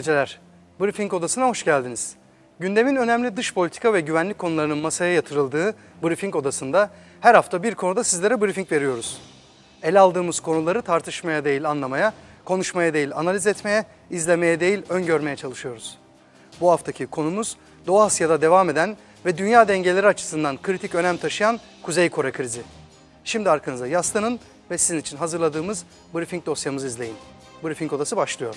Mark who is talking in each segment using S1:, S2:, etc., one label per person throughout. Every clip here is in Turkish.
S1: Geceler. Briefing odasına hoş geldiniz. Gündemin önemli dış politika ve güvenlik konularının masaya yatırıldığı Briefing odasında her hafta bir konuda sizlere briefing veriyoruz. Ele aldığımız konuları tartışmaya değil anlamaya, konuşmaya değil analiz etmeye, izlemeye değil öngörmeye çalışıyoruz. Bu haftaki konumuz Doğu Asya'da devam eden ve dünya dengeleri açısından kritik önem taşıyan Kuzey Kore krizi. Şimdi arkanıza yaslanın ve sizin için hazırladığımız briefing dosyamızı izleyin. Briefing odası başlıyor.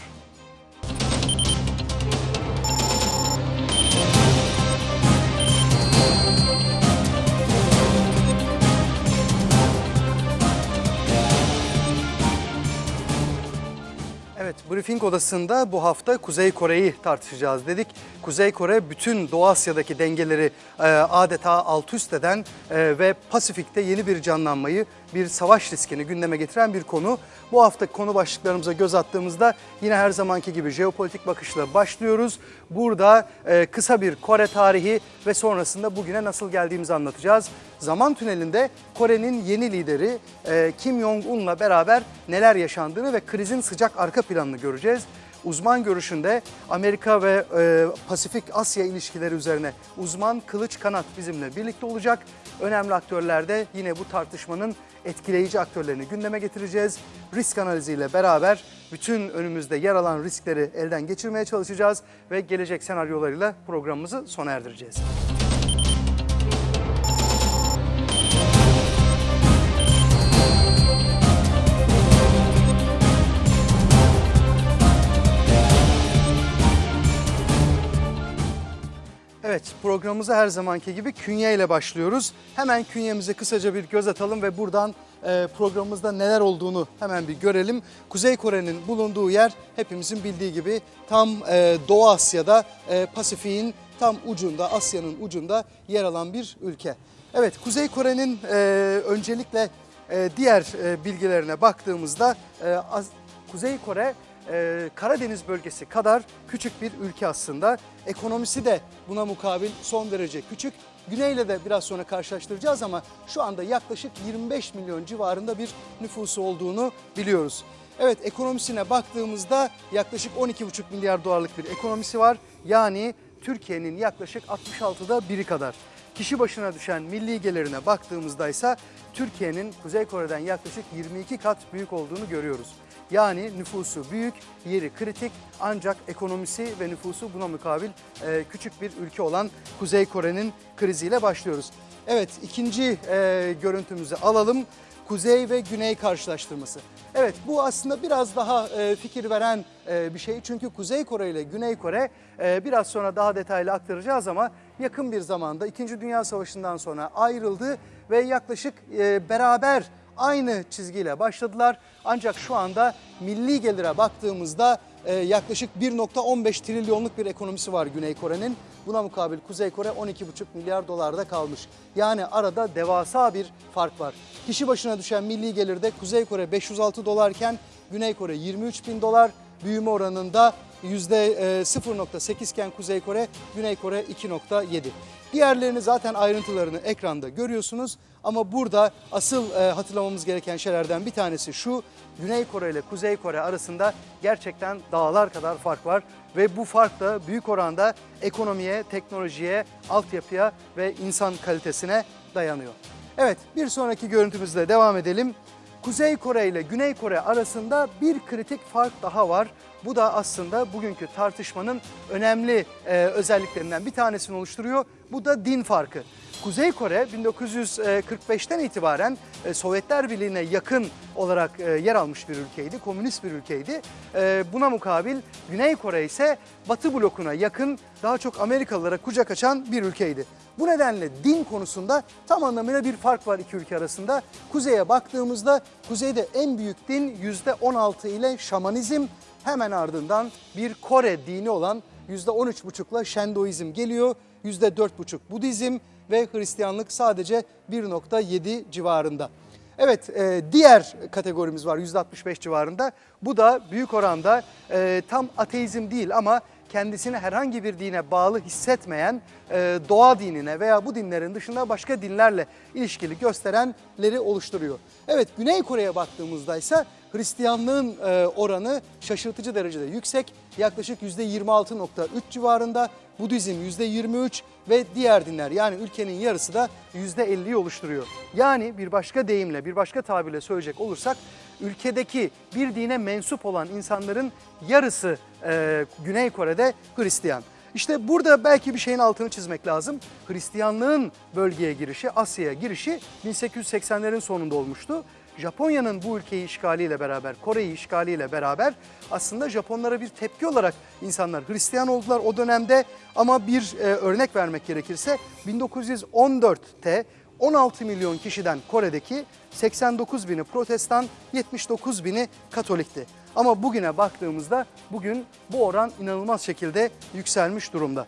S1: Evet, briefing odasında bu hafta Kuzey Kore'yi tartışacağız dedik. Kuzey Kore bütün Doğu Asya'daki dengeleri e, adeta alt üst eden e, ve Pasifik'te yeni bir canlanmayı, bir savaş riskini gündeme getiren bir konu. Bu hafta konu başlıklarımıza göz attığımızda yine her zamanki gibi jeopolitik bakışla başlıyoruz. Burada e, kısa bir Kore tarihi ve sonrasında bugüne nasıl geldiğimizi anlatacağız. Zaman tünelinde Kore'nin yeni lideri e, Kim Jong-un'la beraber neler yaşandığını ve krizin sıcak arka planını göreceğiz. Uzman görüşünde Amerika ve e, Pasifik Asya ilişkileri üzerine uzman Kılıç Kanat bizimle birlikte olacak. Önemli aktörler de yine bu tartışmanın etkileyici aktörlerini gündeme getireceğiz. Risk analiziyle beraber bütün önümüzde yer alan riskleri elden geçirmeye çalışacağız ve gelecek senaryolarıyla programımızı sona erdireceğiz. Evet programımıza her zamanki gibi künye ile başlıyoruz. Hemen künyemize kısaca bir göz atalım ve buradan e, programımızda neler olduğunu hemen bir görelim. Kuzey Kore'nin bulunduğu yer hepimizin bildiği gibi tam e, Doğu Asya'da e, Pasifik'in tam ucunda Asya'nın ucunda yer alan bir ülke. Evet Kuzey Kore'nin e, öncelikle e, diğer e, bilgilerine baktığımızda e, Kuzey Kore e, Karadeniz bölgesi kadar küçük bir ülke aslında. Ekonomisi de buna mukabil son derece küçük. Güneyle de biraz sonra karşılaştıracağız ama şu anda yaklaşık 25 milyon civarında bir nüfusu olduğunu biliyoruz. Evet ekonomisine baktığımızda yaklaşık 12,5 milyar dolarlık bir ekonomisi var. Yani Türkiye'nin yaklaşık 66'da biri kadar. Kişi başına düşen milli gelirine baktığımızda ise Türkiye'nin Kuzey Kore'den yaklaşık 22 kat büyük olduğunu görüyoruz. Yani nüfusu büyük, yeri kritik ancak ekonomisi ve nüfusu buna mukabil e, küçük bir ülke olan Kuzey Kore'nin kriziyle başlıyoruz. Evet ikinci e, görüntümüzü alalım. Kuzey ve Güney karşılaştırması. Evet bu aslında biraz daha e, fikir veren e, bir şey. Çünkü Kuzey Kore ile Güney Kore e, biraz sonra daha detaylı aktaracağız ama yakın bir zamanda 2. Dünya Savaşı'ndan sonra ayrıldı ve yaklaşık e, beraber aynı çizgiyle başladılar. Ancak şu anda milli gelire baktığımızda e, yaklaşık 1.15 trilyonluk bir ekonomisi var Güney Kore'nin. Buna mukabil Kuzey Kore 12,5 milyar dolarda kalmış. Yani arada devasa bir fark var. Kişi başına düşen milli gelirde Kuzey Kore 506 dolarken Güney Kore 23 bin dolar. Büyüme oranında %0.8 iken Kuzey Kore, Güney Kore 2.7. Diğerlerini zaten ayrıntılarını ekranda görüyorsunuz. Ama burada asıl e, hatırlamamız gereken şeylerden bir tanesi şu. Güney Kore ile Kuzey Kore arasında gerçekten dağlar kadar fark var. Ve bu fark da büyük oranda ekonomiye, teknolojiye, altyapıya ve insan kalitesine dayanıyor. Evet bir sonraki görüntümüzle devam edelim. Kuzey Kore ile Güney Kore arasında bir kritik fark daha var. Bu da aslında bugünkü tartışmanın önemli e, özelliklerinden bir tanesini oluşturuyor. Bu da din farkı. Kuzey Kore 1945'ten itibaren e, Sovyetler Birliği'ne yakın olarak e, yer almış bir ülkeydi, komünist bir ülkeydi. E, buna mukabil Güney Kore ise Batı blokuna yakın, daha çok Amerikalılara kucak açan bir ülkeydi. Bu nedenle din konusunda tam anlamıyla bir fark var iki ülke arasında. Kuzeye baktığımızda kuzeyde en büyük din %16 ile şamanizm, hemen ardından bir Kore dini olan %13,5'la Şendoizm geliyor. %4,5 Budizm ve Hristiyanlık sadece 1,7 civarında. Evet e, diğer kategorimiz var %65 civarında. Bu da büyük oranda e, tam ateizm değil ama kendisini herhangi bir dine bağlı hissetmeyen e, doğa dinine veya bu dinlerin dışında başka dinlerle ilişkili gösterenleri oluşturuyor. Evet Güney Kore'ye baktığımızda ise Hristiyanlığın e, oranı şaşırtıcı derecede yüksek. Yaklaşık %26.3 civarında. Budizm %23 ve diğer dinler yani ülkenin yarısı da %50'yi oluşturuyor. Yani bir başka deyimle, bir başka tabirle söyleyecek olursak ülkedeki bir dine mensup olan insanların yarısı e, Güney Kore'de Hristiyan. İşte burada belki bir şeyin altını çizmek lazım. Hristiyanlığın bölgeye girişi, Asya'ya girişi 1880'lerin sonunda olmuştu. Japonya'nın bu ülkeyi işgaliyle beraber, Kore'yi işgaliyle beraber aslında Japonlara bir tepki olarak insanlar Hristiyan oldular o dönemde. Ama bir e, örnek vermek gerekirse 1914'te 16 milyon kişiden Kore'deki 89 bini protestan, 79 bini katolikti. Ama bugüne baktığımızda bugün bu oran inanılmaz şekilde yükselmiş durumda.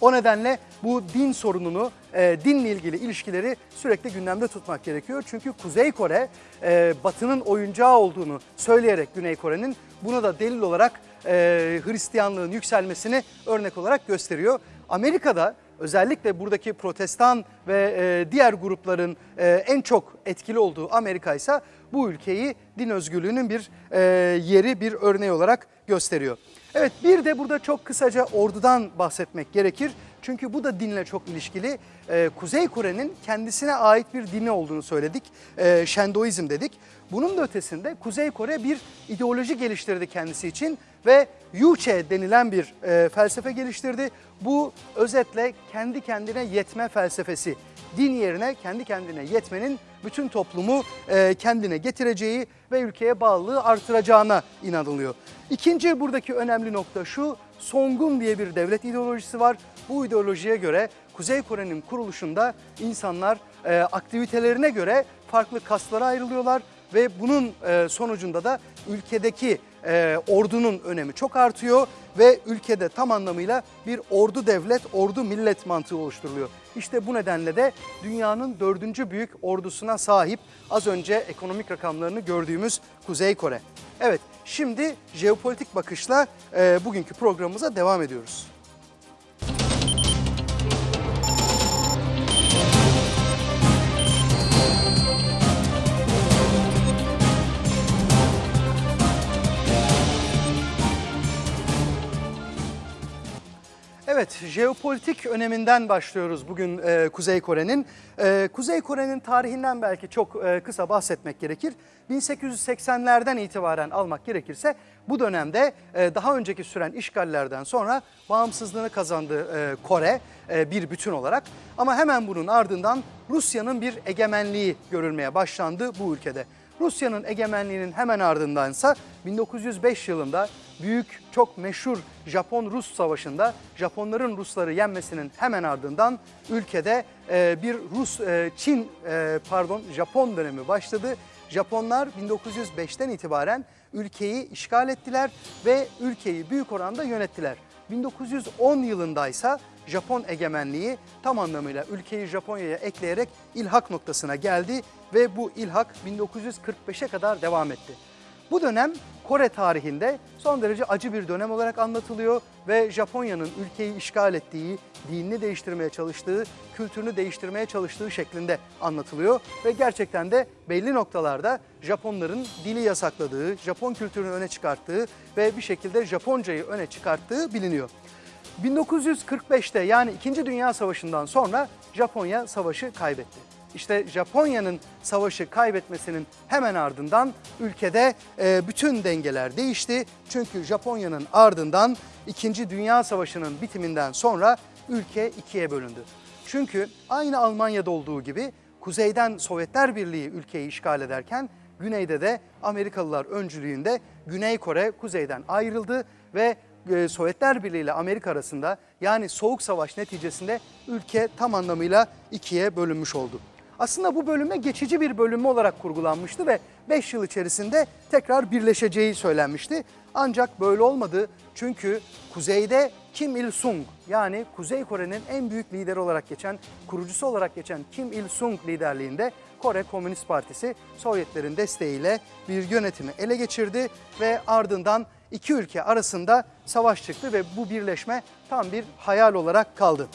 S1: O nedenle bu din sorununu, e, dinle ilgili ilişkileri sürekli gündemde tutmak gerekiyor. Çünkü Kuzey Kore e, Batı'nın oyuncağı olduğunu söyleyerek Güney Kore'nin buna da delil olarak e, Hristiyanlığın yükselmesini örnek olarak gösteriyor. Amerika'da özellikle buradaki protestan ve e, diğer grupların e, en çok etkili olduğu Amerika ise bu ülkeyi din özgürlüğünün bir e, yeri, bir örneği olarak gösteriyor. Evet bir de burada çok kısaca ordudan bahsetmek gerekir. Çünkü bu da dinle çok ilişkili. Ee, Kuzey Kore'nin kendisine ait bir dini olduğunu söyledik. Ee, Şendoizm dedik. Bunun da ötesinde Kuzey Kore bir ideoloji geliştirdi kendisi için ve Yuche denilen bir e, felsefe geliştirdi. Bu özetle kendi kendine yetme felsefesi. Din yerine kendi kendine yetmenin bütün toplumu e, kendine getireceği ve ülkeye bağlılığı artıracağına inanılıyor. İkinci buradaki önemli nokta şu, Songun diye bir devlet ideolojisi var. Bu ideolojiye göre Kuzey Kore'nin kuruluşunda insanlar e, aktivitelerine göre farklı kaslara ayrılıyorlar ve bunun e, sonucunda da ülkedeki e, ordunun önemi çok artıyor ve ülkede tam anlamıyla bir ordu devlet, ordu millet mantığı oluşturuluyor. İşte bu nedenle de dünyanın dördüncü büyük ordusuna sahip az önce ekonomik rakamlarını gördüğümüz Kuzey Kore. Evet şimdi jeopolitik bakışla e, bugünkü programımıza devam ediyoruz. Evet, jeopolitik öneminden başlıyoruz bugün e, Kuzey Kore'nin. E, Kuzey Kore'nin tarihinden belki çok e, kısa bahsetmek gerekir. 1880'lerden itibaren almak gerekirse bu dönemde e, daha önceki süren işgallerden sonra bağımsızlığını kazandı e, Kore e, bir bütün olarak. Ama hemen bunun ardından Rusya'nın bir egemenliği görülmeye başlandı bu ülkede. Rusya'nın egemenliğinin hemen ardındansa 1905 yılında büyük çok meşhur Japon-Rus savaşında Japonların Rusları yenmesinin hemen ardından ülkede e, bir Rus e, Çin e, pardon Japon dönemi başladı. Japonlar 1905'ten itibaren ülkeyi işgal ettiler ve ülkeyi büyük oranda yönettiler. 1910 yılındaysa Japon egemenliği tam anlamıyla ülkeyi Japonya'ya ekleyerek ilhak noktasına geldi ve bu ilhak 1945'e kadar devam etti. Bu dönem Kore tarihinde son derece acı bir dönem olarak anlatılıyor ve Japonya'nın ülkeyi işgal ettiği, dinini değiştirmeye çalıştığı, kültürünü değiştirmeye çalıştığı şeklinde anlatılıyor. Ve gerçekten de belli noktalarda Japonların dili yasakladığı, Japon kültürünü öne çıkarttığı ve bir şekilde Japoncayı öne çıkarttığı biliniyor. 1945'te yani 2. Dünya Savaşı'ndan sonra Japonya savaşı kaybetti. İşte Japonya'nın savaşı kaybetmesinin hemen ardından ülkede e, bütün dengeler değişti. Çünkü Japonya'nın ardından 2. Dünya Savaşı'nın bitiminden sonra ülke ikiye bölündü. Çünkü aynı Almanya'da olduğu gibi kuzeyden Sovyetler Birliği ülkeyi işgal ederken güneyde de Amerikalılar öncülüğünde Güney Kore kuzeyden ayrıldı ve e, Sovyetler Birliği ile Amerika arasında yani Soğuk Savaş neticesinde ülke tam anlamıyla ikiye bölünmüş oldu. Aslında bu bölünme geçici bir bölünme olarak kurgulanmıştı ve 5 yıl içerisinde tekrar birleşeceği söylenmişti. Ancak böyle olmadı çünkü kuzeyde Kim Il-sung yani Kuzey Kore'nin en büyük lideri olarak geçen, kurucusu olarak geçen Kim Il-sung liderliğinde Kore Komünist Partisi Sovyetlerin desteğiyle bir yönetimi ele geçirdi ve ardından iki ülke arasında savaş çıktı ve bu birleşme tam bir hayal olarak kaldı.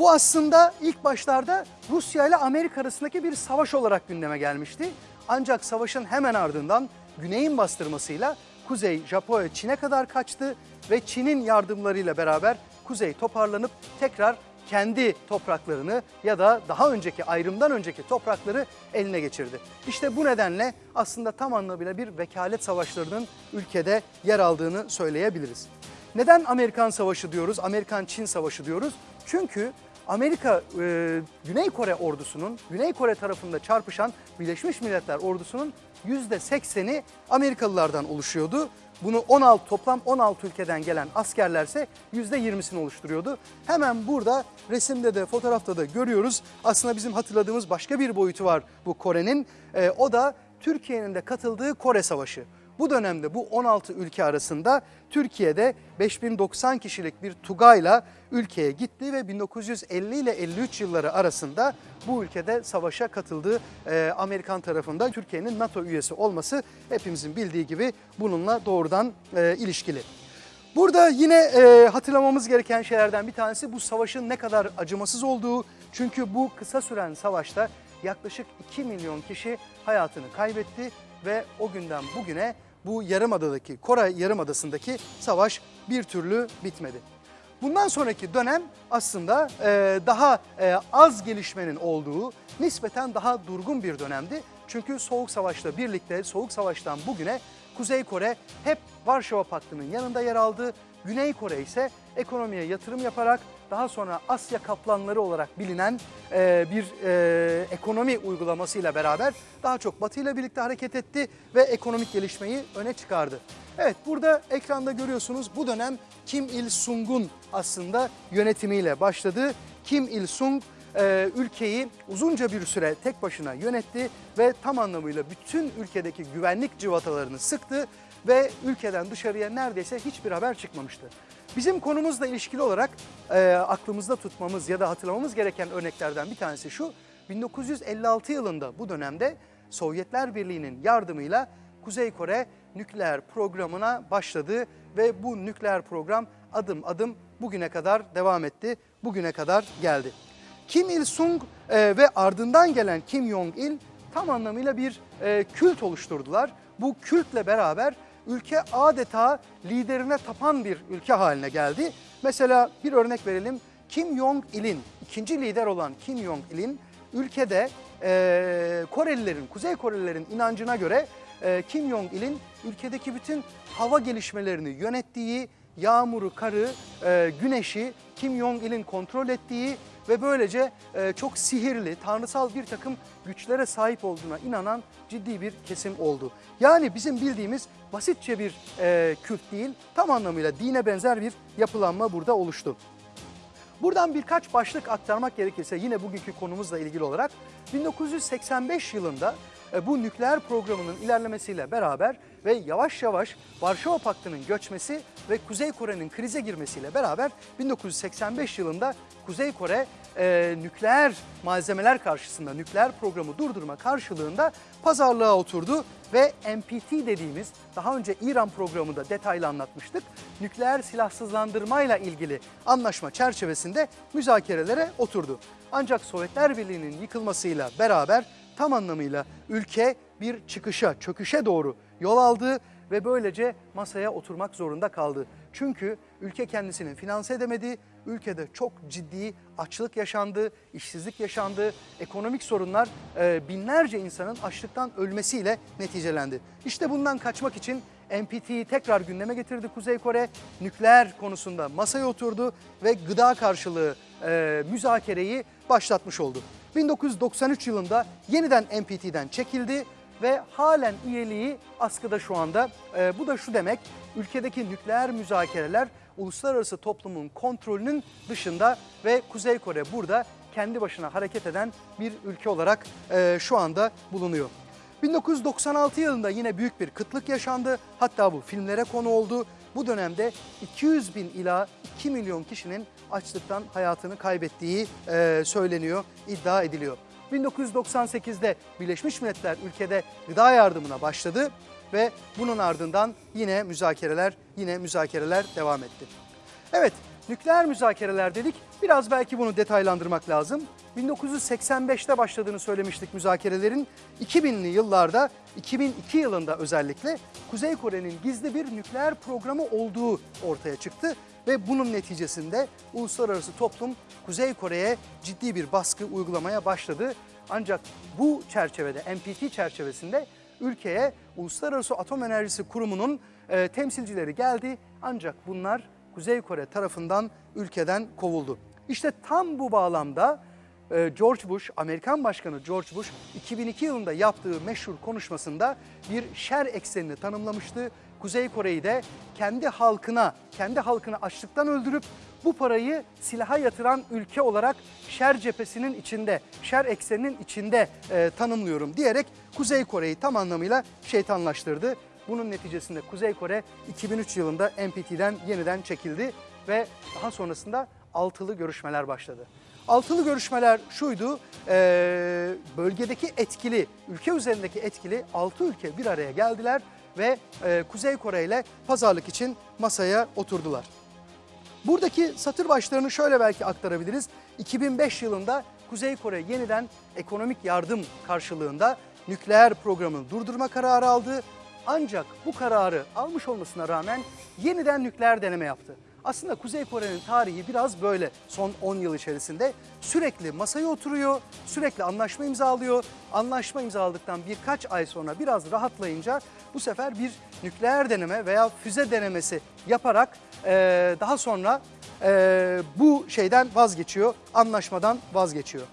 S1: Bu aslında ilk başlarda Rusya ile Amerika arasındaki bir savaş olarak gündeme gelmişti. Ancak savaşın hemen ardından güneyin bastırmasıyla kuzey Japonya Çin'e kadar kaçtı ve Çin'in yardımlarıyla beraber kuzey toparlanıp tekrar kendi topraklarını ya da daha önceki ayrımdan önceki toprakları eline geçirdi. İşte bu nedenle aslında tam anlamıyla bir vekalet savaşlarının ülkede yer aldığını söyleyebiliriz. Neden Amerikan Savaşı diyoruz, Amerikan-Çin Savaşı diyoruz? Çünkü Amerika, e, Güney Kore ordusunun, Güney Kore tarafında çarpışan Birleşmiş Milletler ordusunun %80'i Amerikalılardan oluşuyordu. Bunu 16 toplam 16 ülkeden gelen askerlerse %20'sini oluşturuyordu. Hemen burada resimde de fotoğrafta da görüyoruz. Aslında bizim hatırladığımız başka bir boyutu var bu Kore'nin. E, o da Türkiye'nin de katıldığı Kore Savaşı. Bu dönemde bu 16 ülke arasında Türkiye'de 5090 kişilik bir Tugay'la ülkeye gitti ve 1950 ile 53 yılları arasında bu ülkede savaşa katıldığı e, Amerikan tarafında Türkiye'nin NATO üyesi olması hepimizin bildiği gibi bununla doğrudan e, ilişkili. Burada yine e, hatırlamamız gereken şeylerden bir tanesi bu savaşın ne kadar acımasız olduğu. Çünkü bu kısa süren savaşta yaklaşık 2 milyon kişi hayatını kaybetti ve o günden bugüne bu yarımadadaki, Kore Yarımadası'ndaki savaş bir türlü bitmedi. Bundan sonraki dönem aslında e, daha e, az gelişmenin olduğu, nispeten daha durgun bir dönemdi. Çünkü Soğuk Savaş'la birlikte, Soğuk Savaş'tan bugüne Kuzey Kore hep Varşova Paktı'nın yanında yer aldı. Güney Kore ise ekonomiye yatırım yaparak daha sonra Asya kaplanları olarak bilinen e, bir e, ekonomi uygulamasıyla beraber daha çok Batı ile birlikte hareket etti ve ekonomik gelişmeyi öne çıkardı. Evet burada ekranda görüyorsunuz bu dönem Kim Il-sung'un aslında yönetimiyle başladı. Kim Il-sung e, ülkeyi uzunca bir süre tek başına yönetti ve tam anlamıyla bütün ülkedeki güvenlik cıvatalarını sıktı ve ülkeden dışarıya neredeyse hiçbir haber çıkmamıştı. Bizim konumuzla ilişkili olarak e, aklımızda tutmamız ya da hatırlamamız gereken örneklerden bir tanesi şu. 1956 yılında bu dönemde Sovyetler Birliği'nin yardımıyla Kuzey Kore nükleer programına başladı ve bu nükleer program adım adım bugüne kadar devam etti, bugüne kadar geldi. Kim Il-sung e, ve ardından gelen Kim Jong-il tam anlamıyla bir e, kült oluşturdular. Bu kültle beraber ülke adeta liderine tapan bir ülke haline geldi. Mesela bir örnek verelim. Kim Jong-il'in, ikinci lider olan Kim Jong-il'in ülkede e, Korelilerin, Kuzey Korelilerin inancına göre e, Kim Jong-il'in ülkedeki bütün hava gelişmelerini yönettiği, yağmuru, karı, e, güneşi Kim Jong-il'in kontrol ettiği ve böylece e, çok sihirli, tanrısal bir takım güçlere sahip olduğuna inanan ciddi bir kesim oldu. Yani bizim bildiğimiz basitçe bir e, kült değil, tam anlamıyla dine benzer bir yapılanma burada oluştu. Buradan birkaç başlık aktarmak gerekirse yine bugünkü konumuzla ilgili olarak 1985 yılında e, bu nükleer programının ilerlemesiyle beraber ve yavaş yavaş Varşova Paktı'nın göçmesi ve Kuzey Kore'nin krize girmesiyle beraber 1985 yılında Kuzey Kore e, nükleer malzemeler karşısında nükleer programı durdurma karşılığında pazarlığa oturdu ve NPT dediğimiz daha önce İran programında detaylı anlatmıştık. Nükleer silahsızlandırmayla ilgili anlaşma çerçevesinde müzakerelere oturdu. Ancak Sovyetler Birliği'nin yıkılmasıyla beraber tam anlamıyla ülke bir çıkışa, çöküşe doğru yol aldı ve böylece masaya oturmak zorunda kaldı. Çünkü ülke kendisini finanse edemedi, ülkede çok ciddi açlık yaşandı, işsizlik yaşandı, ekonomik sorunlar e, binlerce insanın açlıktan ölmesiyle neticelendi. İşte bundan kaçmak için NPT'yi tekrar gündeme getirdi Kuzey Kore, nükleer konusunda masaya oturdu ve gıda karşılığı e, müzakereyi başlatmış oldu. 1993 yılında yeniden NPT'den çekildi ve halen üyeliği askıda şu anda. E, bu da şu demek, ülkedeki nükleer müzakereler uluslararası toplumun kontrolünün dışında ve Kuzey Kore burada kendi başına hareket eden bir ülke olarak e, şu anda bulunuyor. 1996 yılında yine büyük bir kıtlık yaşandı. Hatta bu filmlere konu oldu. Bu dönemde 200 bin ila 2 milyon kişinin açlıktan hayatını kaybettiği e, söyleniyor, iddia ediliyor. 1998'de Birleşmiş Milletler ülkede gıda yardımına başladı ve bunun ardından yine müzakereler, yine müzakereler devam etti. Evet, Nükleer müzakereler dedik. Biraz belki bunu detaylandırmak lazım. 1985'te başladığını söylemiştik müzakerelerin. 2000'li yıllarda, 2002 yılında özellikle Kuzey Kore'nin gizli bir nükleer programı olduğu ortaya çıktı. Ve bunun neticesinde uluslararası toplum Kuzey Kore'ye ciddi bir baskı uygulamaya başladı. Ancak bu çerçevede, NPT çerçevesinde ülkeye Uluslararası Atom Enerjisi Kurumu'nun e, temsilcileri geldi. Ancak bunlar Kuzey Kore tarafından ülkeden kovuldu. İşte tam bu bağlamda e, George Bush, Amerikan Başkanı George Bush 2002 yılında yaptığı meşhur konuşmasında bir şer eksenini tanımlamıştı. Kuzey Kore'yi de kendi halkına, kendi halkını açlıktan öldürüp bu parayı silaha yatıran ülke olarak şer cephesinin içinde, şer ekseninin içinde e, tanımlıyorum diyerek Kuzey Kore'yi tam anlamıyla şeytanlaştırdı. Bunun neticesinde Kuzey Kore 2003 yılında NPT'den yeniden çekildi ve daha sonrasında altılı görüşmeler başladı. Altılı görüşmeler şuydu, e, bölgedeki etkili, ülke üzerindeki etkili altı ülke bir araya geldiler ve e, Kuzey Kore ile pazarlık için masaya oturdular. Buradaki satır başlarını şöyle belki aktarabiliriz. 2005 yılında Kuzey Kore yeniden ekonomik yardım karşılığında nükleer programını durdurma kararı aldı. Ancak bu kararı almış olmasına rağmen yeniden nükleer deneme yaptı. Aslında Kuzey Kore'nin tarihi biraz böyle son 10 yıl içerisinde sürekli masaya oturuyor, sürekli anlaşma imzalıyor. Anlaşma imzaladıktan birkaç ay sonra biraz rahatlayınca bu sefer bir nükleer deneme veya füze denemesi yaparak eee, daha sonra eee, bu şeyden vazgeçiyor, anlaşmadan vazgeçiyor.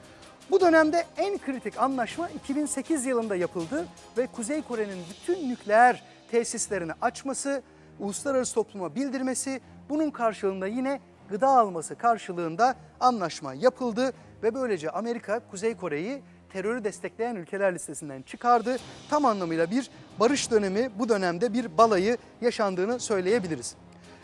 S1: Bu dönemde en kritik anlaşma 2008 yılında yapıldı ve Kuzey Kore'nin bütün nükleer tesislerini açması, uluslararası topluma bildirmesi, bunun karşılığında yine gıda alması karşılığında anlaşma yapıldı ve böylece Amerika Kuzey Kore'yi terörü destekleyen ülkeler listesinden çıkardı. Tam anlamıyla bir barış dönemi bu dönemde bir balayı yaşandığını söyleyebiliriz.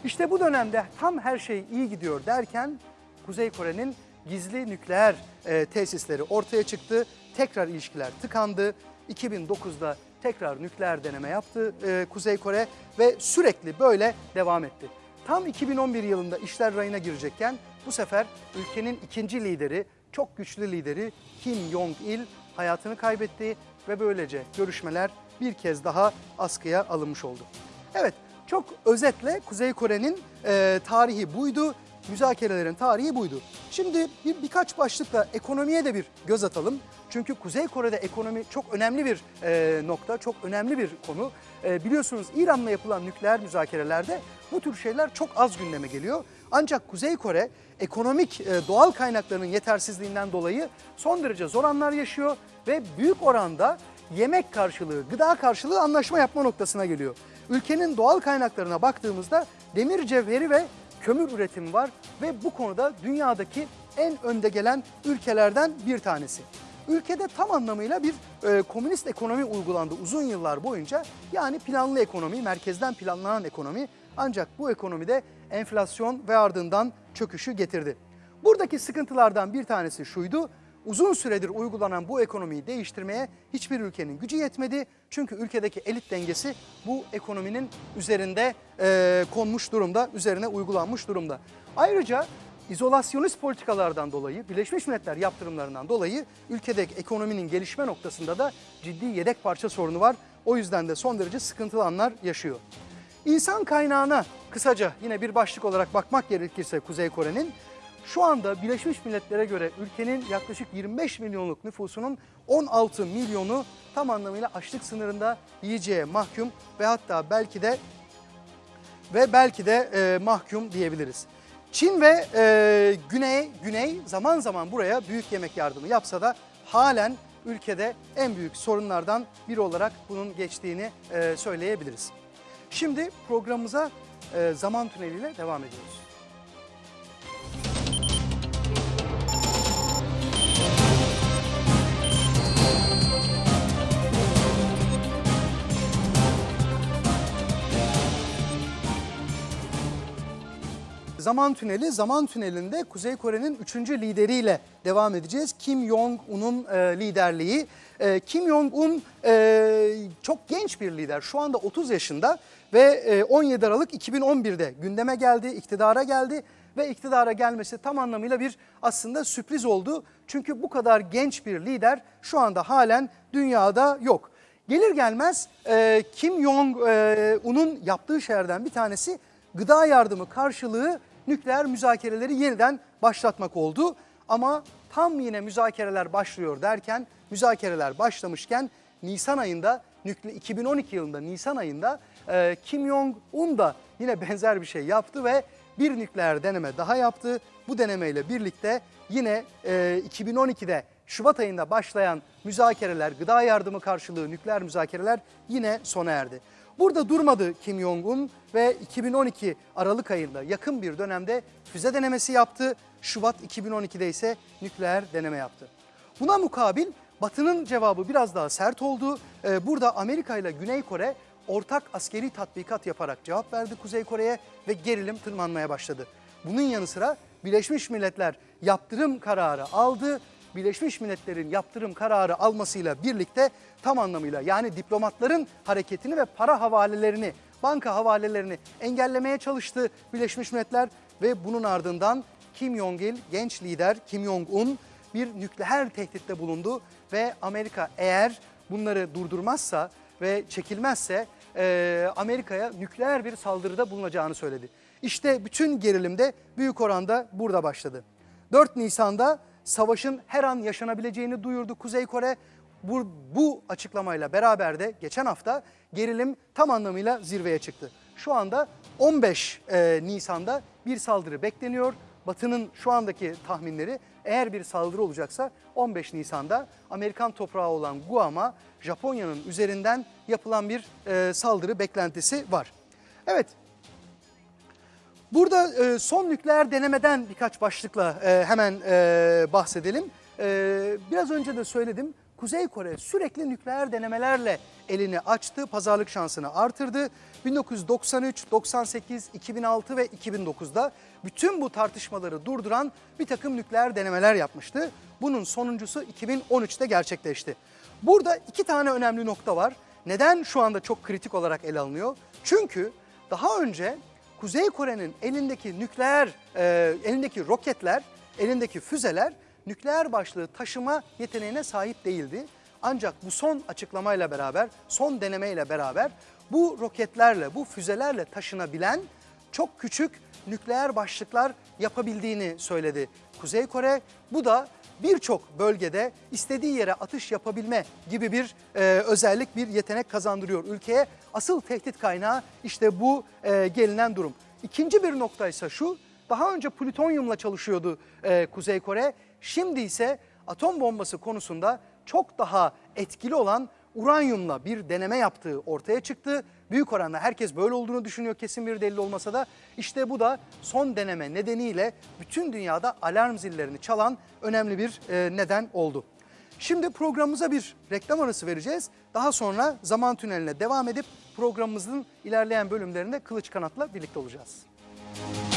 S1: İşte bu dönemde tam her şey iyi gidiyor derken Kuzey Kore'nin gizli nükleer e, tesisleri ortaya çıktı. Tekrar ilişkiler tıkandı. 2009'da tekrar nükleer deneme yaptı e, Kuzey Kore ve sürekli böyle devam etti. Tam 2011 yılında işler rayına girecekken bu sefer ülkenin ikinci lideri, çok güçlü lideri Kim Jong-il hayatını kaybetti ve böylece görüşmeler bir kez daha askıya alınmış oldu. Evet, çok özetle Kuzey Kore'nin e, tarihi buydu, müzakerelerin tarihi buydu. Şimdi bir birkaç başlıkla ekonomiye de bir göz atalım. Çünkü Kuzey Kore'de ekonomi çok önemli bir e, nokta, çok önemli bir konu. E, biliyorsunuz İran'la yapılan nükleer müzakerelerde bu tür şeyler çok az gündeme geliyor. Ancak Kuzey Kore ekonomik e, doğal kaynaklarının yetersizliğinden dolayı son derece zor anlar yaşıyor ve büyük oranda yemek karşılığı, gıda karşılığı anlaşma yapma noktasına geliyor. Ülkenin doğal kaynaklarına baktığımızda demir cevheri ve kömür üretimi var ve bu konuda dünyadaki en önde gelen ülkelerden bir tanesi. Ülkede tam anlamıyla bir e, komünist ekonomi uygulandı uzun yıllar boyunca. Yani planlı ekonomi, merkezden planlanan ekonomi. Ancak bu ekonomide enflasyon ve ardından çöküşü getirdi. Buradaki sıkıntılardan bir tanesi şuydu. Uzun süredir uygulanan bu ekonomiyi değiştirmeye hiçbir ülkenin gücü yetmedi. Çünkü ülkedeki elit dengesi bu ekonominin üzerinde e, konmuş durumda, üzerine uygulanmış durumda. Ayrıca izolasyonist politikalardan dolayı, Birleşmiş Milletler yaptırımlarından dolayı ülkedeki ekonominin gelişme noktasında da ciddi yedek parça sorunu var. O yüzden de son derece sıkıntılı anlar yaşıyor. İnsan kaynağına kısaca yine bir başlık olarak bakmak gerekirse Kuzey Kore'nin şu anda Birleşmiş Milletler'e göre ülkenin yaklaşık 25 milyonluk nüfusunun 16 milyonu tam anlamıyla açlık sınırında yiyeceğe mahkum ve hatta belki de ve belki de e, mahkum diyebiliriz. Çin ve e, Güney Güney zaman zaman buraya büyük yemek yardımı yapsa da halen ülkede en büyük sorunlardan biri olarak bunun geçtiğini e, söyleyebiliriz. Şimdi programımıza e, zaman tüneliyle devam ediyoruz. Zaman Tüneli, Zaman Tüneli'nde Kuzey Kore'nin 3. lideriyle devam edeceğiz. Kim Jong-un'un e, liderliği. E, Kim Jong-un e, çok genç bir lider. Şu anda 30 yaşında ve e, 17 Aralık 2011'de gündeme geldi, iktidara geldi ve iktidara gelmesi tam anlamıyla bir aslında sürpriz oldu. Çünkü bu kadar genç bir lider şu anda halen dünyada yok. Gelir gelmez e, Kim Jong-un'un yaptığı şeylerden bir tanesi gıda yardımı karşılığı nükleer müzakereleri yeniden başlatmak oldu. Ama tam yine müzakereler başlıyor derken, müzakereler başlamışken Nisan ayında, nükle- 2012 yılında Nisan ayında e, Kim Jong-un da yine benzer bir şey yaptı ve bir nükleer deneme daha yaptı. Bu denemeyle birlikte yine e, 2012'de Şubat ayında başlayan müzakereler, gıda yardımı karşılığı nükleer müzakereler yine sona erdi. Burada durmadı Kim Jong-un ve 2012 Aralık ayında yakın bir dönemde füze denemesi yaptı. Şubat 2012'de ise nükleer deneme yaptı. Buna mukabil Batı'nın cevabı biraz daha sert oldu. Ee, Burada Amerika ile Güney Kore ortak askeri tatbikat yaparak cevap verdi Kuzey Kore'ye ve gerilim tırmanmaya başladı. Bunun yanı sıra Birleşmiş Milletler yaptırım kararı aldı. Birleşmiş Milletler'in yaptırım kararı almasıyla birlikte tam anlamıyla yani diplomatların hareketini ve para havalelerini, banka havalelerini engellemeye çalıştı Birleşmiş Milletler ve bunun ardından Kim Jong-il genç lider Kim Jong-un bir nükleer tehditte bulundu ve Amerika eğer bunları durdurmazsa ve çekilmezse eee, Amerika'ya nükleer bir saldırıda bulunacağını söyledi. İşte bütün gerilim de büyük oranda burada başladı. 4 Nisan'da savaşın her an yaşanabileceğini duyurdu Kuzey Kore. Bu, bu açıklamayla beraber de geçen hafta gerilim tam anlamıyla zirveye çıktı. Şu anda 15 e, Nisan'da bir saldırı bekleniyor. Batı'nın şu andaki tahminleri eğer bir saldırı olacaksa 15 Nisan'da Amerikan toprağı olan Guam'a Japonya'nın üzerinden yapılan bir e, saldırı beklentisi var. Evet Burada e, son nükleer denemeden birkaç başlıkla e, hemen e, bahsedelim. E, biraz önce de söyledim. Kuzey Kore sürekli nükleer denemelerle elini açtı, pazarlık şansını artırdı. 1993, 98, 2006 ve 2009'da bütün bu tartışmaları durduran bir takım nükleer denemeler yapmıştı. Bunun sonuncusu 2013'te gerçekleşti. Burada iki tane önemli nokta var. Neden şu anda çok kritik olarak ele alınıyor? Çünkü daha önce Kuzey Kore'nin elindeki nükleer, e, elindeki roketler, elindeki füzeler nükleer başlığı taşıma yeteneğine sahip değildi. Ancak bu son açıklamayla beraber, son denemeyle beraber bu roketlerle, bu füzelerle taşınabilen çok küçük nükleer başlıklar yapabildiğini söyledi Kuzey Kore. Bu da birçok bölgede istediği yere atış yapabilme gibi bir e, özellik, bir yetenek kazandırıyor ülkeye. Asıl tehdit kaynağı işte bu e, gelinen durum. İkinci bir nokta ise şu, daha önce plütonyumla çalışıyordu e, Kuzey Kore. Şimdi ise atom bombası konusunda çok daha etkili olan uranyumla bir deneme yaptığı ortaya çıktı. Büyük oranda herkes böyle olduğunu düşünüyor kesin bir delil olmasa da işte bu da son deneme nedeniyle bütün dünyada alarm zillerini çalan önemli bir e, neden oldu. Şimdi programımıza bir reklam arası vereceğiz. Daha sonra zaman tüneline devam edip programımızın ilerleyen bölümlerinde Kılıç Kanat'la birlikte olacağız. Evet,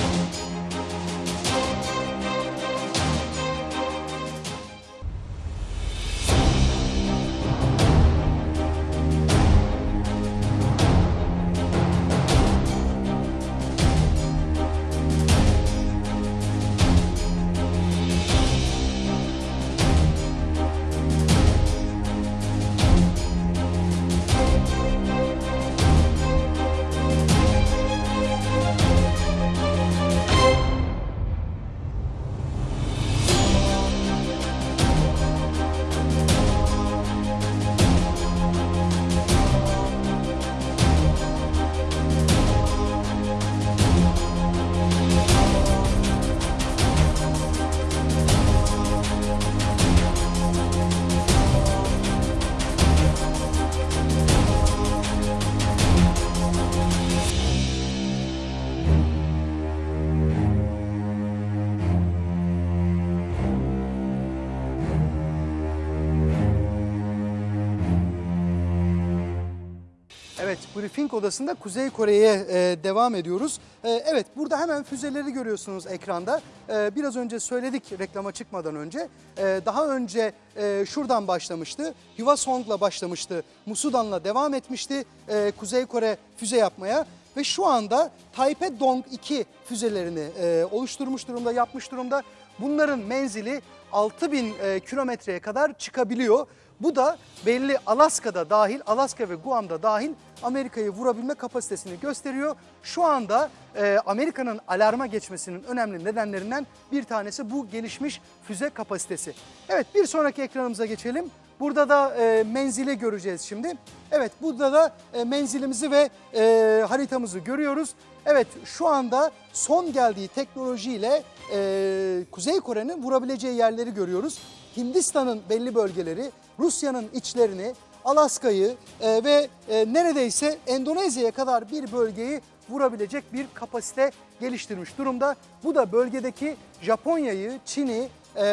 S1: briefing odasında Kuzey Kore'ye e, devam ediyoruz. E, evet, burada hemen füzeleri görüyorsunuz ekranda. E, biraz önce söyledik reklama çıkmadan önce. E, daha önce e, şuradan başlamıştı. Hwasong'la başlamıştı. Musudan'la devam etmişti. E, Kuzey Kore füze yapmaya. ve şu anda Taipei-Dong 2 füzelerini e, oluşturmuş durumda, yapmış durumda. Bunların menzili 6000 e, kilometreye kadar çıkabiliyor. Bu da belli Alaska'da dahil, Alaska ve Guam'da dahil Amerika'yı vurabilme kapasitesini gösteriyor. Şu anda e, Amerika'nın alarma geçmesinin önemli nedenlerinden bir tanesi bu gelişmiş füze kapasitesi. Evet bir sonraki ekranımıza geçelim. Burada da e, menzili göreceğiz şimdi. Evet burada da e, menzilimizi ve e, haritamızı görüyoruz. Evet şu anda son geldiği teknolojiyle e, Kuzey Kore'nin vurabileceği yerleri görüyoruz. Hindistan'ın belli bölgeleri, Rusya'nın içlerini, Alaska'yı e, ve e, neredeyse Endonezya'ya kadar bir bölgeyi vurabilecek bir kapasite geliştirmiş durumda. Bu da bölgedeki Japonya'yı, Çin'i, e,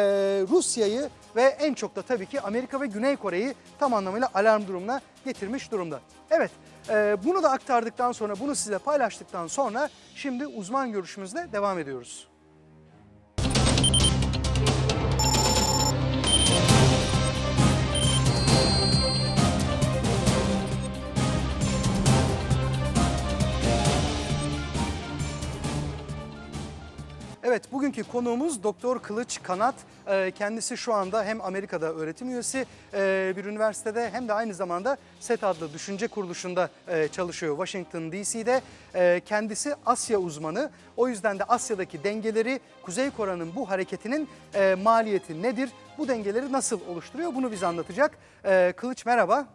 S1: Rusya'yı ve en çok da tabii ki Amerika ve Güney Kore'yi tam anlamıyla alarm durumuna getirmiş durumda. Evet, e, bunu da aktardıktan sonra, bunu size paylaştıktan sonra şimdi uzman görüşümüzle devam ediyoruz. Evet, bugünkü konuğumuz Doktor Kılıç Kanat. Ee, Kendisi şu anda hem Amerika'da öğretim üyesi e, bir üniversitede hem de aynı zamanda SET adlı düşünce kuruluşunda e, çalışıyor Washington DC'de. Kendisi Asya uzmanı. O yüzden de Asya'daki dengeleri, Kuzey Kore'nin bu hareketinin maliyeti nedir? Bu dengeleri nasıl oluşturuyor? Bunu bize anlatacak. Kılıç merhaba.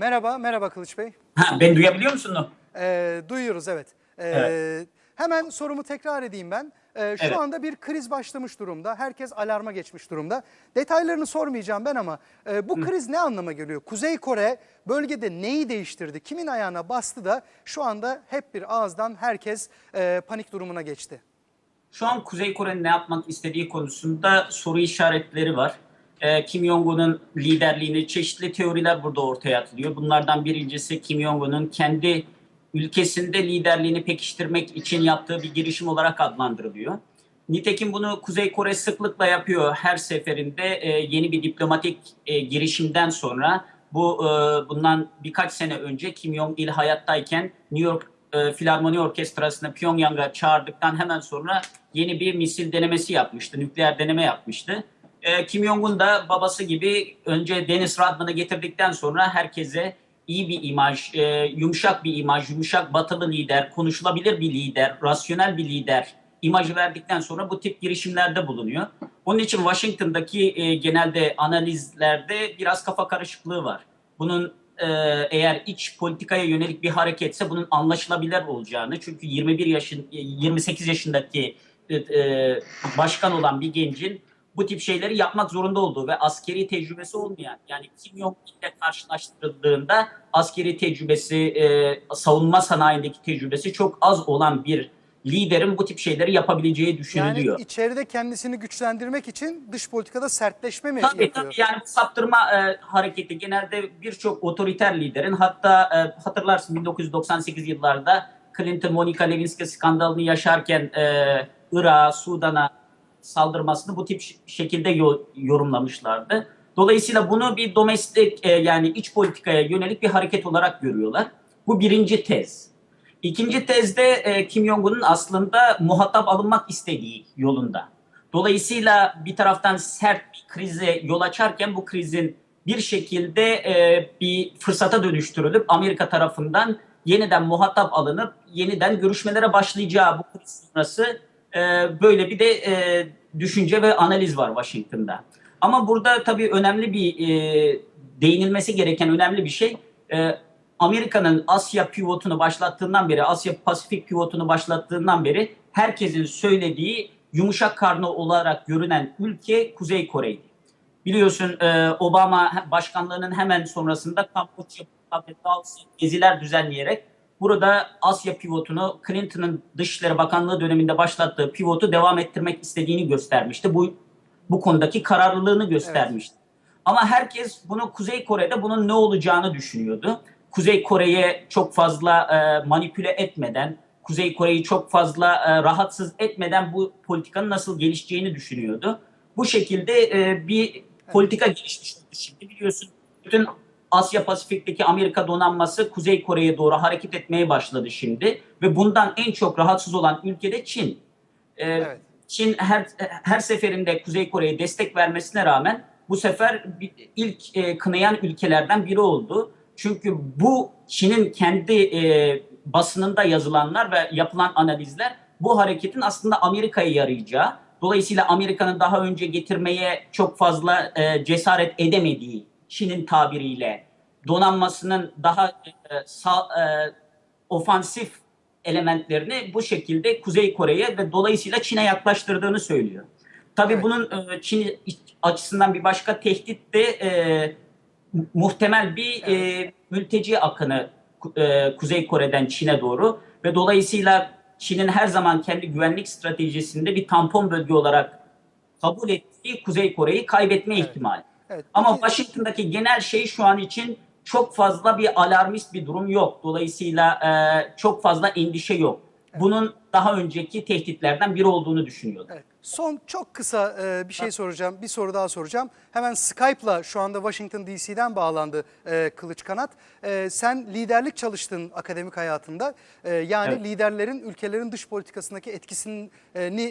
S1: Merhaba, merhaba Kılıç Bey.
S2: Ha, beni duyabiliyor musun?
S1: Ee, duyuyoruz evet. Ee,
S2: Evet.
S1: Hemen sorumu tekrar edeyim ben. Ee, şu
S2: Evet.
S1: anda bir kriz başlamış durumda. Herkes alarma geçmiş durumda. Detaylarını sormayacağım ben ama e, bu kriz ne anlama geliyor? Kuzey Kore bölgede neyi değiştirdi? Kimin ayağına bastı da şu anda hep bir ağızdan herkes e, panik durumuna geçti?
S2: Şu an Kuzey Kore'nin ne yapmak istediği konusunda soru işaretleri var. Ee, Kim Jong-un'un liderliğini çeşitli teoriler burada ortaya atılıyor. Bunlardan birincisi Kim Jong-un'un kendi ülkesinde liderliğini pekiştirmek için yaptığı bir girişim olarak adlandırılıyor. Nitekim bunu Kuzey Kore sıklıkla yapıyor her seferinde e, yeni bir diplomatik e, girişimden sonra. Bu e, bundan birkaç sene önce Kim Jong-il hayattayken New York e, Filarmoni Orkestrası'nı Pyongyang'a çağırdıktan hemen sonra yeni bir misil denemesi yapmıştı, nükleer deneme yapmıştı. E, Kim Jong-un da babası gibi önce Dennis Rodman'ı getirdikten sonra herkese iyi bir imaj, e, yumuşak bir imaj, yumuşak batılı lider, konuşulabilir bir lider, rasyonel bir lider imajı verdikten sonra bu tip girişimlerde bulunuyor. Onun için Washington'daki e, genelde analizlerde biraz kafa karışıklığı var. Bunun e, eğer iç politikaya yönelik bir hareketse bunun anlaşılabilir olacağını çünkü 21 yaşın e, 28 yaşındaki e, e, başkan olan bir gencin bu tip şeyleri yapmak zorunda olduğu ve askeri tecrübesi olmayan yani Kim Jong ile karşılaştırıldığında askeri tecrübesi, e, savunma sanayindeki tecrübesi çok az olan bir liderin bu tip şeyleri yapabileceği düşünülüyor.
S1: Yani içeride kendisini güçlendirmek için dış politikada sertleşme mi
S2: Tabii
S1: yapıyor?
S2: tabii yani saptırma e, hareketi genelde birçok otoriter liderin hatta e, hatırlarsın 1998 yıllarda Clinton Monica Lewinsky skandalını yaşarken e, Irak'a, Sudan'a saldırmasını bu tip şekilde yo- yorumlamışlardı. Dolayısıyla bunu bir domestik e, yani iç politikaya yönelik bir hareket olarak görüyorlar. Bu birinci tez. İkinci tezde e, Kim Jong-un'un aslında muhatap alınmak istediği yolunda. Dolayısıyla bir taraftan sert bir krize yol açarken bu krizin bir şekilde e, bir fırsata dönüştürülüp Amerika tarafından yeniden muhatap alınıp yeniden görüşmelere başlayacağı bu kriz sonrası e, böyle bir de e, düşünce ve analiz var Washington'da. Ama burada tabii önemli bir e, değinilmesi gereken önemli bir şey e, Amerika'nın Asya pivotunu başlattığından beri, Asya Pasifik pivotunu başlattığından beri herkesin söylediği yumuşak karnı olarak görünen ülke Kuzey Kore'ydi. Biliyorsun Obama başkanlığının hemen sonrasında Kamboçya Laos geziler düzenleyerek burada Asya pivotunu Clinton'ın Dışişleri Bakanlığı döneminde başlattığı pivotu devam ettirmek istediğini göstermişti. Bu bu konudaki kararlılığını göstermişti. Ama herkes bunu Kuzey Kore'de bunun ne olacağını düşünüyordu. Kuzey Kore'ye çok fazla e, manipüle etmeden, Kuzey Kore'yi çok fazla e, rahatsız etmeden bu politikanın nasıl gelişeceğini düşünüyordu. bu şekilde e, bir politika geliştirdi şimdi biliyorsun. Bütün Asya Pasifik'teki Amerika donanması Kuzey Kore'ye doğru hareket etmeye başladı şimdi ve bundan en çok rahatsız olan ülke de Çin. E,
S1: Evet.
S2: Çin her her seferinde Kuzey Kore'ye destek vermesine rağmen bu sefer ilk e, kınayan ülkelerden biri oldu. Çünkü bu Çin'in kendi e, basınında yazılanlar ve yapılan analizler bu hareketin aslında Amerika'ya yarayacağı. Dolayısıyla Amerika'nın daha önce getirmeye çok fazla e, cesaret edemediği Çin'in tabiriyle donanmasının daha e, sağ, e, ofansif elementlerini bu şekilde Kuzey Kore'ye ve dolayısıyla Çin'e yaklaştırdığını söylüyor. Tabii
S1: Evet.
S2: bunun e, Çin açısından bir başka tehdit de e, mu- muhtemel bir e, mülteci akını e, Kuzey Kore'den Çin'e doğru ve dolayısıyla Çin'in her zaman kendi güvenlik stratejisinde bir tampon bölge olarak kabul ettiği Kuzey Kore'yi kaybetme
S1: Evet.
S2: ihtimali.
S1: Evet.
S2: Ama Washington'daki genel şey şu an için çok fazla bir alarmist bir durum yok. Dolayısıyla e, çok fazla endişe yok. Bunun daha önceki tehditlerden biri olduğunu düşünüyorum.
S1: Evet. Son çok kısa e, bir şey soracağım. Bir soru daha soracağım. Hemen Skype'la şu anda Washington DC'den bağlandı e, Kılıç Kanat. E, sen liderlik çalıştın akademik hayatında. E, yani
S2: Evet.
S1: liderlerin ülkelerin dış politikasındaki etkisini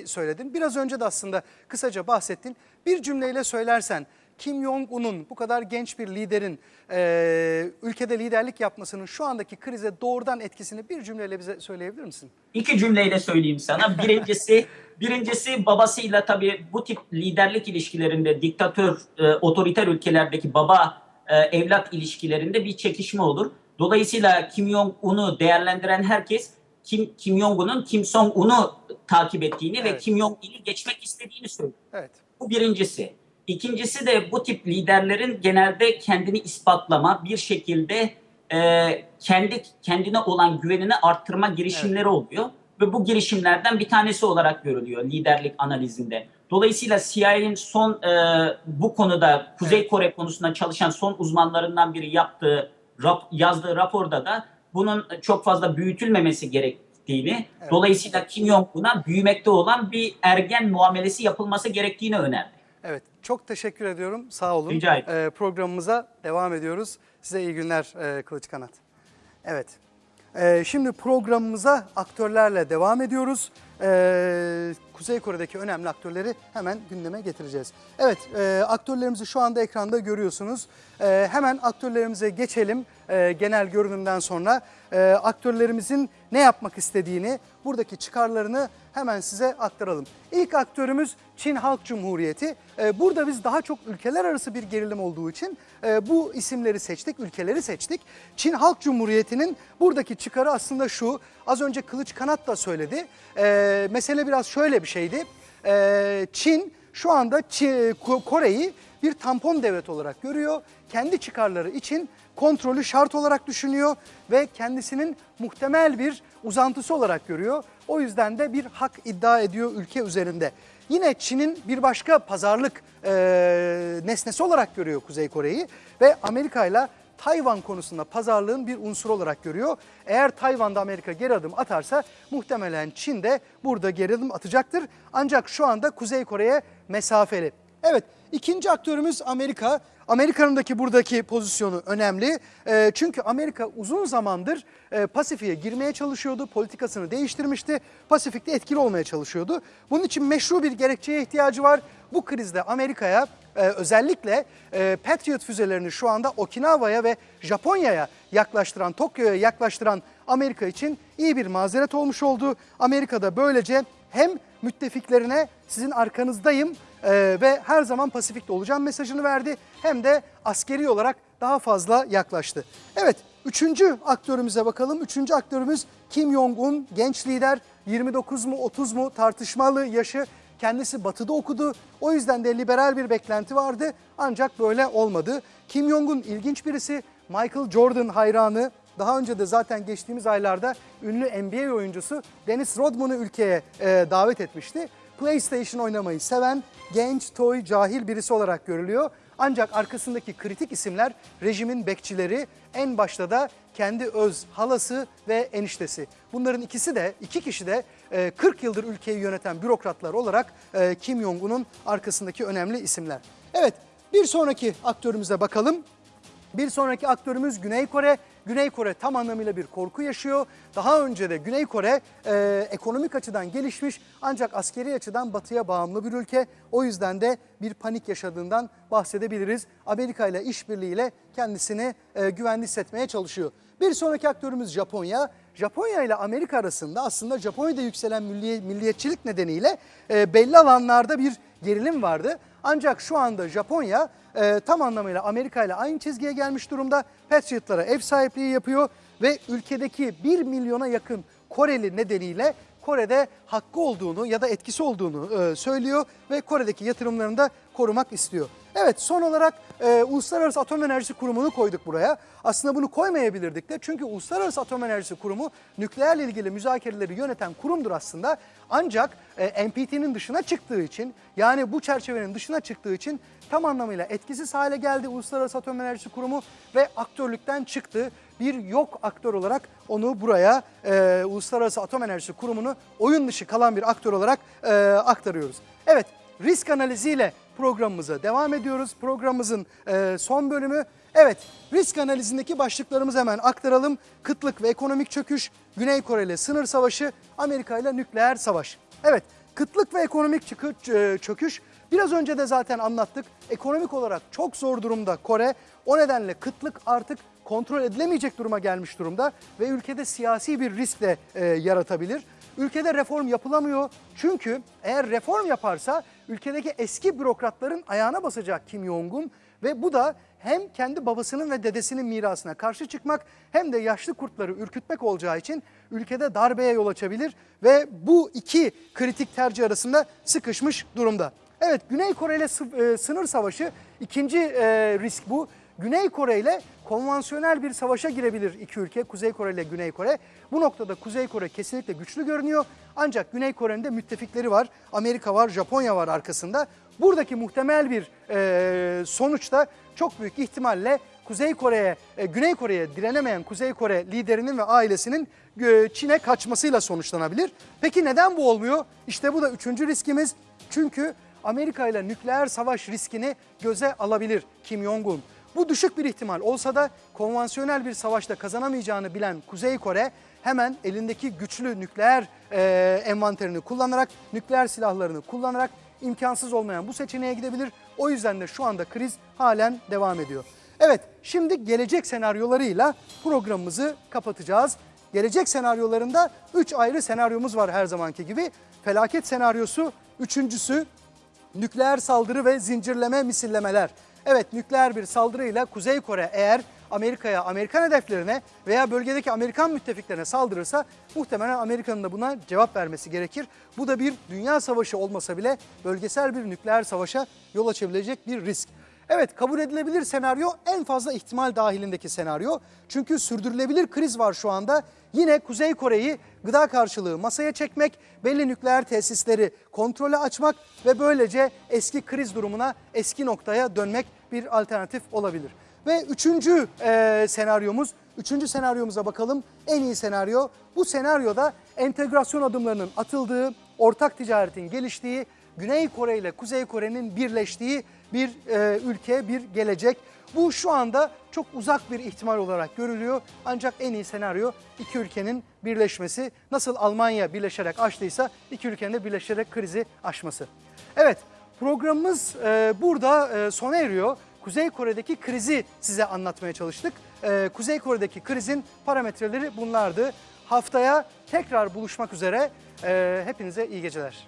S1: söyledin. Biraz önce de aslında kısaca bahsettin. Bir cümleyle söylersen Kim Jong-un'un bu kadar genç bir liderin e, ülkede liderlik yapmasının şu andaki krize doğrudan etkisini bir cümleyle bize söyleyebilir misin?
S2: İki cümleyle söyleyeyim sana. Birincisi, birincisi babasıyla tabii bu tip liderlik ilişkilerinde diktatör, e, otoriter ülkelerdeki baba e, evlat ilişkilerinde bir çekişme olur. Dolayısıyla Kim Jong-un'u değerlendiren herkes Kim, Kim Jong-un'un Kim Jong-un'u takip ettiğini ve
S1: Evet.
S2: Kim Jong-il'i geçmek istediğini söylüyor.
S1: Evet.
S2: Bu birincisi. İkincisi de bu tip liderlerin genelde kendini ispatlama, bir şekilde e, kendi kendine olan güvenini arttırma girişimleri oluyor. Ve bu girişimlerden bir tanesi olarak görülüyor liderlik analizinde. Dolayısıyla CIA'nin son e, bu konuda Kuzey
S1: Evet.
S2: Kore konusunda çalışan son uzmanlarından biri yaptığı rap- yazdığı raporda da bunun çok fazla büyütülmemesi gerektiğini,
S1: Evet.
S2: dolayısıyla Kim Jong-un'a büyümekte olan bir ergen muamelesi yapılması gerektiğini önerdi.
S1: Evet, çok teşekkür ediyorum. Sağ olun.
S2: Rica ederim.
S1: Ee, programımıza devam ediyoruz. Size iyi günler e, Kılıç Kanat. Evet. Ee, şimdi programımıza aktörlerle devam ediyoruz. Ee, Kuzey Kore'deki önemli aktörleri hemen gündeme getireceğiz. Evet, e, aktörlerimizi şu anda ekranda görüyorsunuz. Ee, hemen aktörlerimize geçelim. Ee, genel görünümden sonra e, aktörlerimizin ne yapmak istediğini, buradaki çıkarlarını hemen size aktaralım. İlk aktörümüz Çin Halk Cumhuriyeti. Ee, burada biz daha çok ülkeler arası bir gerilim olduğu için e, bu isimleri seçtik, ülkeleri seçtik. Çin Halk Cumhuriyeti'nin buradaki çıkarı aslında şu. Az önce Kılıç Kanat da söyledi. Ee, mesele biraz şöyle bir şeydi. Ee, Çin şu anda Kore'yi bir tampon devlet olarak görüyor. Kendi çıkarları için kontrolü şart olarak düşünüyor ve kendisinin muhtemel bir uzantısı olarak görüyor. O yüzden de bir hak iddia ediyor ülke üzerinde. Yine Çin'in bir başka pazarlık e, nesnesi olarak görüyor Kuzey Kore'yi ve Amerika ile Tayvan konusunda pazarlığın bir unsur olarak görüyor. Eğer Tayvan'da Amerika geri adım atarsa muhtemelen Çin de burada geri adım atacaktır. Ancak şu anda Kuzey Kore'ye mesafeli. Evet ikinci aktörümüz Amerika. Amerika'nındaki buradaki pozisyonu önemli. E, çünkü Amerika uzun zamandır e, Pasifik'e girmeye çalışıyordu. Politikasını değiştirmişti. Pasifik'te etkili olmaya çalışıyordu. Bunun için meşru bir gerekçeye ihtiyacı var. Bu krizde Amerika'ya e, özellikle e, Patriot füzelerini şu anda Okinawa'ya ve Japonya'ya yaklaştıran, Tokyo'ya yaklaştıran Amerika için iyi bir mazeret olmuş oldu. Amerika da böylece hem müttefiklerine sizin arkanızdayım e, ve her zaman Pasifik'te olacağım mesajını verdi. Hem de askeri olarak daha fazla yaklaştı. Evet, üçüncü aktörümüze bakalım. Üçüncü aktörümüz Kim Jong-un, genç lider. 29 mu 30 mu tartışmalı yaşı. Kendisi batıda okudu. O yüzden de liberal bir beklenti vardı. Ancak böyle olmadı. Kim Jong-un ilginç birisi. Michael Jordan hayranı. Daha önce de zaten geçtiğimiz aylarda ünlü NBA oyuncusu Dennis Rodman'ı ülkeye e, davet etmişti. PlayStation oynamayı seven, genç, toy, cahil birisi olarak görülüyor. Ancak arkasındaki kritik isimler rejimin bekçileri, en başta da kendi öz halası ve eniştesi. Bunların ikisi de, iki kişi de e, 40 yıldır ülkeyi yöneten bürokratlar olarak e, Kim Jong-un'un arkasındaki önemli isimler. Evet bir sonraki aktörümüze bakalım. Bir sonraki aktörümüz Güney Kore. Güney Kore tam anlamıyla bir korku yaşıyor. Daha önce de Güney Kore e, ekonomik açıdan gelişmiş ancak askeri açıdan batıya bağımlı bir ülke. O yüzden de bir panik yaşadığından bahsedebiliriz. Amerika ile işbirliğiyle kendisini e, güvenli hissetmeye çalışıyor. Bir sonraki aktörümüz Japonya. Japonya ile Amerika arasında aslında Japonya'da yükselen milli- milliyetçilik nedeniyle e, belli alanlarda bir gerilim vardı. Ancak şu anda Japonya e, tam anlamıyla Amerika ile aynı çizgiye gelmiş durumda. Patriot'lara ev sahipliği yapıyor ve ülkedeki 1 milyona yakın Koreli nedeniyle Kore'de hakkı olduğunu ya da etkisi olduğunu e, söylüyor ve Kore'deki yatırımlarını da korumak istiyor. Evet son olarak e, Uluslararası Atom Enerjisi Kurumu'nu koyduk buraya. Aslında bunu koymayabilirdik de çünkü Uluslararası Atom Enerjisi Kurumu nükleerle ilgili müzakereleri yöneten kurumdur aslında. Ancak e, NPT'nin dışına çıktığı için yani bu çerçevenin dışına çıktığı için tam anlamıyla etkisiz hale geldi Uluslararası Atom Enerjisi Kurumu ve aktörlükten çıktı. Bir yok aktör olarak onu buraya e, Uluslararası Atom Enerjisi Kurumu'nu oyun dışı kalan bir aktör olarak e, aktarıyoruz. Evet risk analiziyle programımıza devam ediyoruz. Programımızın e, son bölümü. Evet risk analizindeki başlıklarımızı hemen aktaralım. Kıtlık ve ekonomik çöküş, Güney Kore ile sınır savaşı, Amerika ile nükleer savaş. Evet kıtlık ve ekonomik e, çöküş biraz önce de zaten anlattık. Ekonomik olarak çok zor durumda Kore. O nedenle kıtlık artık kontrol edilemeyecek duruma gelmiş durumda ve ülkede siyasi bir risk de e, yaratabilir. Ülkede reform yapılamıyor çünkü eğer reform yaparsa ülkedeki eski bürokratların ayağına basacak Kim Jong-un ve bu da hem kendi babasının ve dedesinin mirasına karşı çıkmak hem de yaşlı kurtları ürkütmek olacağı için ülkede darbeye yol açabilir ve bu iki kritik tercih arasında sıkışmış durumda. Evet Güney Kore ile e, sınır savaşı ikinci e, risk bu. Güney Kore ile konvansiyonel bir savaşa girebilir iki ülke, Kuzey Kore ile Güney Kore. Bu noktada Kuzey Kore kesinlikle güçlü görünüyor. Ancak Güney Kore'nin de müttefikleri var. Amerika var, Japonya var arkasında. Buradaki muhtemel bir e, sonuçta çok büyük ihtimalle Kuzey Kore'ye, e, Güney Kore'ye direnemeyen Kuzey Kore liderinin ve ailesinin e, Çin'e kaçmasıyla sonuçlanabilir. Peki neden bu olmuyor? İşte bu da üçüncü riskimiz. Çünkü Amerika ile nükleer savaş riskini göze alabilir Kim Jong-un. Bu düşük bir ihtimal olsa da konvansiyonel bir savaşta kazanamayacağını bilen Kuzey Kore hemen elindeki güçlü nükleer e, envanterini kullanarak, nükleer silahlarını kullanarak imkansız olmayan bu seçeneğe gidebilir. O yüzden de şu anda kriz halen devam ediyor. Evet, şimdi gelecek senaryolarıyla programımızı kapatacağız. Gelecek senaryolarında 3 ayrı senaryomuz var her zamanki gibi. Felaket senaryosu, üçüncüsü nükleer saldırı ve zincirleme misillemeler. Evet nükleer bir saldırıyla Kuzey Kore eğer Amerika'ya, Amerikan hedeflerine veya bölgedeki Amerikan müttefiklerine saldırırsa muhtemelen Amerika'nın da buna cevap vermesi gerekir. Bu da bir dünya savaşı olmasa bile bölgesel bir nükleer savaşa yol açabilecek bir risk. Evet kabul edilebilir senaryo en fazla ihtimal dahilindeki senaryo. Çünkü sürdürülebilir kriz var şu anda. Yine Kuzey Kore'yi gıda karşılığı masaya çekmek, belli nükleer tesisleri kontrole açmak ve böylece eski kriz durumuna, eski noktaya dönmek bir alternatif olabilir. Ve üçüncü eee, senaryomuz, üçüncü senaryomuza bakalım. En iyi senaryo. Bu senaryoda entegrasyon adımlarının atıldığı, ortak ticaretin geliştiği, Güney Kore ile Kuzey Kore'nin birleştiği bir e, ülke, bir gelecek. Bu şu anda çok uzak bir ihtimal olarak görülüyor. Ancak en iyi senaryo iki ülkenin birleşmesi. Nasıl Almanya birleşerek aştıysa iki ülkenin de birleşerek krizi aşması. Evet programımız e, burada e, sona eriyor. Kuzey Kore'deki krizi size anlatmaya çalıştık. E, Kuzey Kore'deki krizin parametreleri bunlardı. Haftaya tekrar buluşmak üzere. E, hepinize iyi geceler.